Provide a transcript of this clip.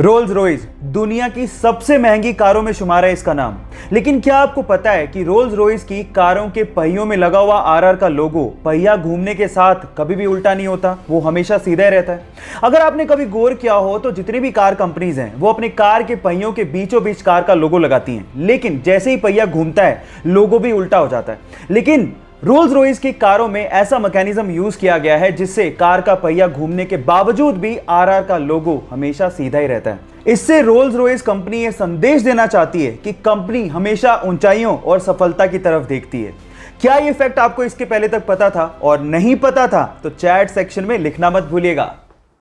Rolls Royce दुनिया की सबसे महँगी कारों में शुमार है इसका नाम। लेकिन क्या आपको पता है कि रोल्स रॉयस की कारों के पहियों में लगा हुआ आरआर का लोगो पहिया घूमने के साथ कभी भी उल्टा नहीं होता, वो हमेशा सीधा रहता है। अगर आपने कभी गौर किया हो तो जितनी भी कार कंपनीज़ हैं, वो अपने कार के पहियों के बीचों बीच कार का लोगो लगाती हैं। लेकिन जैसे ही पहिया घूमता है लोगो भी उल्टा हो जाता है। लेकिन रोल्स रोइस की कारों में ऐसा मैकेनिज्म यूज़ किया गया है जिससे कार का पहिया घूमने के बावजूद भी आरआर का लोगो हमेशा सीधा ही रहता है। इससे रोल्स रोइस कंपनी यह संदेश देना चाहती है कि कंपनी हमेशा ऊंचाइयों और सफलता की तरफ़ देखती है। क्या ये फैक्ट आपको इसके पहले तक पता था? और नहीं पता था तो चैट सेक्शन में लिखना मत भूलिएगा।